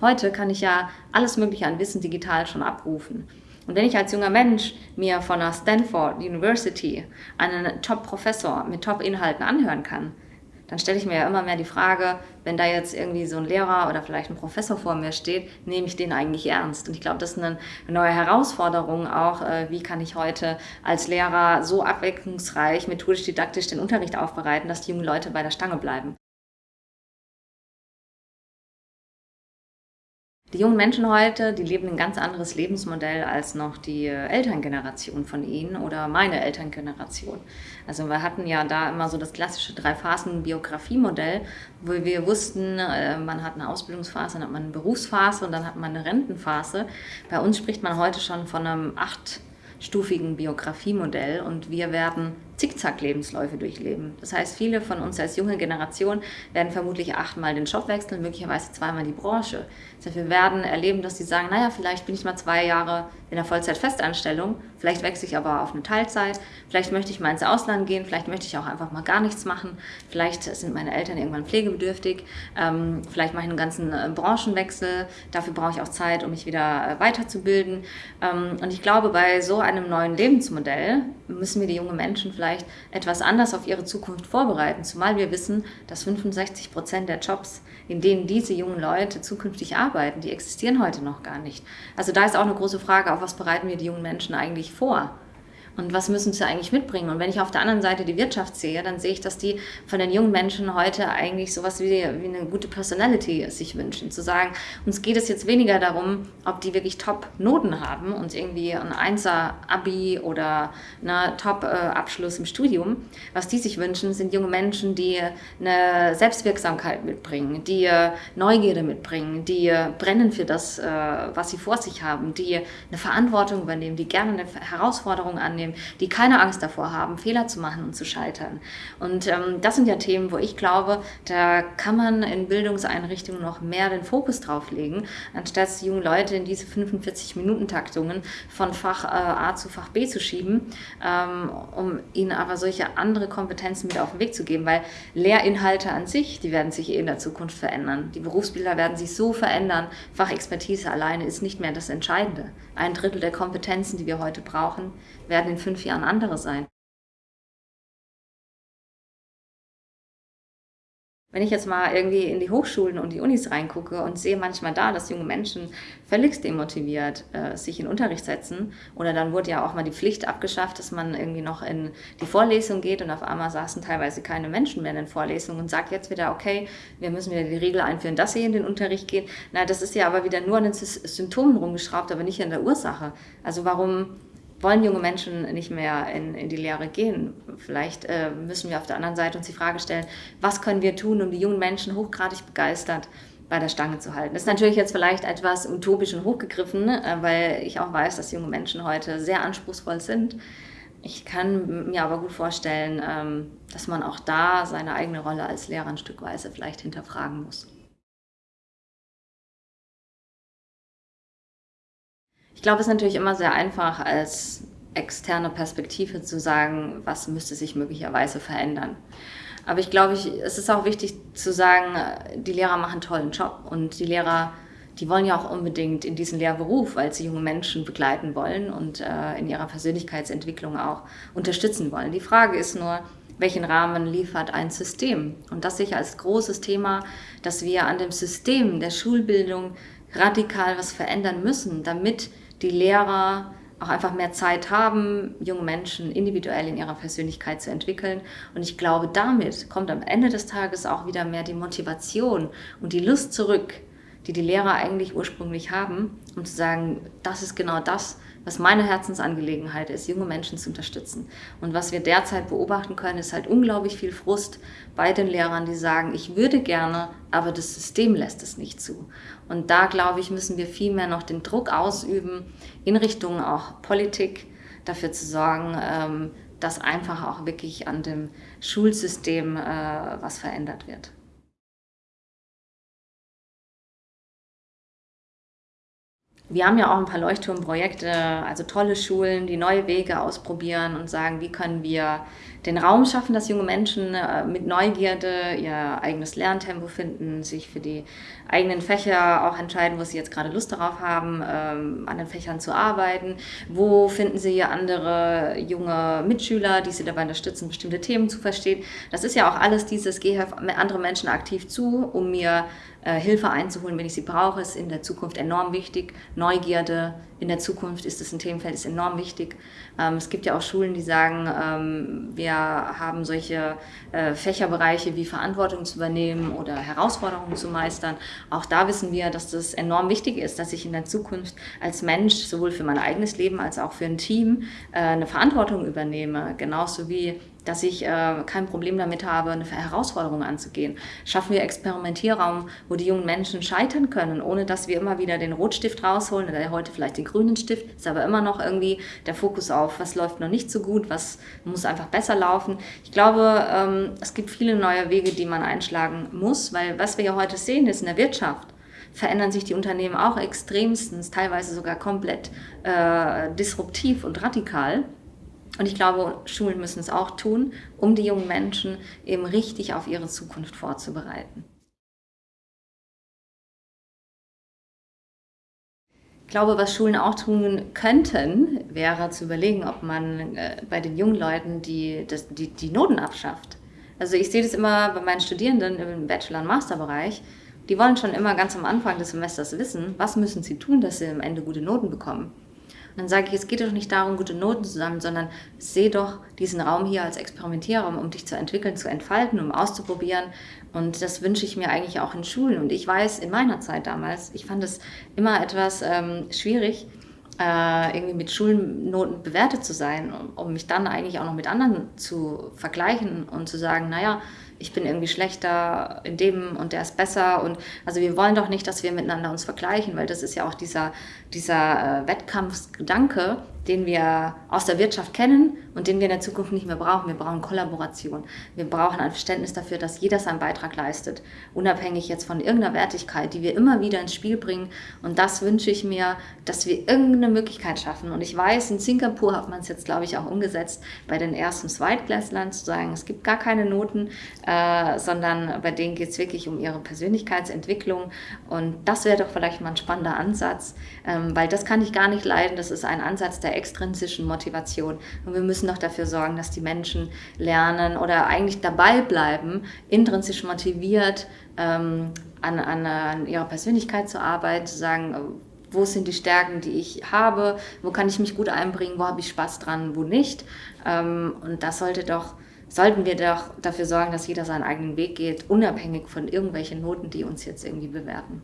Heute kann ich ja alles Mögliche an Wissen digital schon abrufen. Und wenn ich als junger Mensch mir von der Stanford University einen Top-Professor mit Top-Inhalten anhören kann, dann stelle ich mir ja immer mehr die Frage, wenn da jetzt irgendwie so ein Lehrer oder vielleicht ein Professor vor mir steht, nehme ich den eigentlich ernst? Und ich glaube, das ist eine neue Herausforderung auch, äh, wie kann ich heute als Lehrer so abwechslungsreich, methodisch-didaktisch den Unterricht aufbereiten, dass die jungen Leute bei der Stange bleiben. Die jungen Menschen heute, die leben ein ganz anderes Lebensmodell als noch die Elterngeneration von ihnen oder meine Elterngeneration. Also wir hatten ja da immer so das klassische Drei-Phasen-Biografie-Modell, wo wir wussten, äh, man hat eine Ausbildungsphase, dann hat man eine Berufsphase und dann hat man eine Rentenphase. Bei uns spricht man heute schon von einem achtstufigen Biografiemodell und wir werden Zickzack-Lebensläufe durchleben. Das heißt, viele von uns als junge Generation werden vermutlich achtmal den Job wechseln, möglicherweise zweimal die Branche. Das heißt, wir werden erleben, dass sie sagen, naja, vielleicht bin ich mal zwei Jahre in der Vollzeit-Festanstellung, vielleicht wechsle ich aber auf eine Teilzeit, vielleicht möchte ich mal ins Ausland gehen, vielleicht möchte ich auch einfach mal gar nichts machen, vielleicht sind meine Eltern irgendwann pflegebedürftig, ähm, vielleicht mache ich einen ganzen äh, Branchenwechsel, dafür brauche ich auch Zeit, um mich wieder äh, weiterzubilden. Ähm, und ich glaube, bei so einem neuen Lebensmodell müssen wir die jungen Menschen vielleicht vielleicht etwas anders auf ihre Zukunft vorbereiten, zumal wir wissen, dass 65 Prozent der Jobs, in denen diese jungen Leute zukünftig arbeiten, die existieren heute noch gar nicht. Also da ist auch eine große Frage, auf was bereiten wir die jungen Menschen eigentlich vor? Und was müssen sie eigentlich mitbringen? Und wenn ich auf der anderen Seite die Wirtschaft sehe, dann sehe ich, dass die von den jungen Menschen heute eigentlich sowas wie, wie eine gute Personality sich wünschen. Zu sagen, uns geht es jetzt weniger darum, ob die wirklich Top-Noten haben und irgendwie ein Einser-Abi oder einen Top-Abschluss im Studium. Was die sich wünschen, sind junge Menschen, die eine Selbstwirksamkeit mitbringen, die Neugierde mitbringen, die brennen für das, äh, was sie vor sich haben, die eine Verantwortung übernehmen, die gerne eine Herausforderung annehmen nehmen, die keine Angst davor haben, Fehler zu machen und zu scheitern. Und ähm, das sind ja Themen, wo ich glaube, da kann man in Bildungseinrichtungen noch mehr den Fokus drauf legen, anstatt junge Leute in diese 45-Minuten-Taktungen von Fach äh, A zu Fach B zu schieben, ähm, um ihnen aber solche andere Kompetenzen mit auf den Weg zu geben, weil Lehrinhalte an sich, die werden sich eh in der Zukunft verändern. Die Berufsbilder werden sich so verändern, Fachexpertise alleine ist nicht mehr das Entscheidende. Ein Drittel der Kompetenzen, die wir heute brauchen, werden in fünf Jahren andere sein. Wenn ich jetzt mal irgendwie in die Hochschulen und die Unis reingucke und sehe manchmal da, dass junge Menschen völlig demotiviert äh, sich in Unterricht setzen oder dann wurde ja auch mal die Pflicht abgeschafft, dass man irgendwie noch in die Vorlesung geht und auf einmal saßen teilweise keine Menschen mehr in den Vorlesungen und sagt jetzt wieder, okay, wir müssen wieder die Regel einführen, dass sie in den Unterricht gehen. Na, das ist ja aber wieder nur an den Symptomen rumgeschraubt, aber nicht an der Ursache. Also warum wollen junge Menschen nicht mehr in, in die Lehre gehen. Vielleicht äh, müssen wir auf der anderen Seite uns die Frage stellen, was können wir tun, um die jungen Menschen hochgradig begeistert bei der Stange zu halten. Das ist natürlich jetzt vielleicht etwas utopisch und hochgegriffen, äh, weil ich auch weiß, dass junge Menschen heute sehr anspruchsvoll sind. Ich kann mir aber gut vorstellen, ähm, dass man auch da seine eigene Rolle als Lehrer ein Stückweise vielleicht hinterfragen muss. Ich glaube, es ist natürlich immer sehr einfach, als externe Perspektive zu sagen, was müsste sich möglicherweise verändern. Aber ich glaube, ich, es ist auch wichtig zu sagen, die Lehrer machen einen tollen Job und die Lehrer, die wollen ja auch unbedingt in diesen Lehrberuf, weil sie junge Menschen begleiten wollen und äh, in ihrer Persönlichkeitsentwicklung auch unterstützen wollen. Die Frage ist nur, welchen Rahmen liefert ein System? Und das sehe ich als großes Thema, dass wir an dem System der Schulbildung radikal was verändern müssen, damit die Lehrer auch einfach mehr Zeit haben, junge Menschen individuell in ihrer Persönlichkeit zu entwickeln. Und ich glaube, damit kommt am Ende des Tages auch wieder mehr die Motivation und die Lust zurück, die die Lehrer eigentlich ursprünglich haben, um zu sagen, das ist genau das, was meine Herzensangelegenheit ist, junge Menschen zu unterstützen. Und was wir derzeit beobachten können, ist halt unglaublich viel Frust bei den Lehrern, die sagen, ich würde gerne, aber das System lässt es nicht zu. Und da, glaube ich, müssen wir viel mehr noch den Druck ausüben, in Richtung auch Politik, dafür zu sorgen, ähm, dass einfach auch wirklich an dem Schulsystem äh, was verändert wird. Wir haben ja auch ein paar Leuchtturmprojekte, also tolle Schulen, die neue Wege ausprobieren und sagen, wie können wir den Raum schaffen, dass junge Menschen äh, mit Neugierde ihr eigenes Lerntempo finden, sich für die eigenen Fächer auch entscheiden, wo sie jetzt gerade Lust darauf haben, ähm, an den Fächern zu arbeiten. Wo finden sie andere junge Mitschüler, die sie dabei unterstützen, bestimmte Themen zu verstehen. Das ist ja auch alles dieses, gehe andere Menschen aktiv zu, um mir Hilfe einzuholen, wenn ich sie brauche, ist in der Zukunft enorm wichtig. Neugierde in der Zukunft ist es ein Themenfeld, ist enorm wichtig. Ähm, es gibt ja auch Schulen, die sagen, ähm, wir haben solche äh, Fächerbereiche wie Verantwortung zu übernehmen oder Herausforderungen zu meistern. Auch da wissen wir, dass das enorm wichtig ist, dass ich in der Zukunft als Mensch sowohl für mein eigenes Leben als auch für ein Team äh, eine Verantwortung übernehme. Genauso wie dass ich äh, kein Problem damit habe, eine Herausforderung anzugehen. Schaffen wir Experimentierraum, wo die jungen Menschen scheitern können, ohne dass wir immer wieder den Rotstift rausholen oder heute vielleicht den grünen Stift, ist aber immer noch irgendwie der Fokus auf, was läuft noch nicht so gut, was muss einfach besser laufen. Ich glaube, ähm, es gibt viele neue Wege, die man einschlagen muss, weil was wir ja heute sehen, ist in der Wirtschaft, verändern sich die Unternehmen auch extremstens, teilweise sogar komplett äh, disruptiv und radikal. Und ich glaube, Schulen müssen es auch tun, um die jungen Menschen eben richtig auf ihre Zukunft vorzubereiten. Ich glaube, was Schulen auch tun könnten, wäre zu überlegen, ob man äh, bei den jungen Leuten die, die, die Noten abschafft. Also ich sehe das immer bei meinen Studierenden im Bachelor- und Masterbereich. Die wollen schon immer ganz am Anfang des Semesters wissen, was müssen sie tun, dass sie am Ende gute Noten bekommen dann sage ich, es geht doch nicht darum, gute Noten zu sammeln, sondern sehe doch diesen Raum hier als Experimentierraum, um dich zu entwickeln, zu entfalten, um auszuprobieren. Und das wünsche ich mir eigentlich auch in Schulen. Und ich weiß, in meiner Zeit damals, ich fand es immer etwas ähm, schwierig, äh, irgendwie mit Schulnoten bewertet zu sein, um, mich dann eigentlich auch noch mit anderen zu vergleichen und zu sagen, naja, ich bin irgendwie schlechter in dem und der ist besser. Und also wir wollen doch nicht, dass wir miteinander uns vergleichen, weil das ist ja auch dieser, dieser äh, Wettkampfgedanke, den wir aus der Wirtschaft kennen und den wir in der Zukunft nicht mehr brauchen. Wir brauchen Kollaboration. Wir brauchen ein Verständnis dafür, dass jeder seinen Beitrag leistet, unabhängig jetzt von irgendeiner Wertigkeit, die wir immer wieder ins Spiel bringen. Und das wünsche ich mir, dass wir irgendeine Möglichkeit schaffen. Und ich weiß, in Singapur hat man es jetzt, glaube ich, auch umgesetzt, bei den ersten Zweitklässlern zu sagen, es gibt gar keine Noten, äh, sondern bei denen geht es wirklich um ihre Persönlichkeitsentwicklung. Und das wäre doch vielleicht mal ein spannender Ansatz, ähm, weil das kann ich gar nicht leiden. Das ist ein Ansatz der extrinsischen Motivation. Und wir müssen doch dafür sorgen, dass die Menschen lernen oder eigentlich dabei bleiben, intrinsisch motiviert ähm, an, an, an ihrer Persönlichkeit zu arbeiten, zu sagen, wo sind die Stärken, die ich habe, wo kann ich mich gut einbringen, wo habe ich Spaß dran, wo nicht. Ähm, und das sollte doch sollten wir doch dafür sorgen, dass jeder seinen eigenen Weg geht, unabhängig von irgendwelchen Noten, die uns jetzt irgendwie bewerten.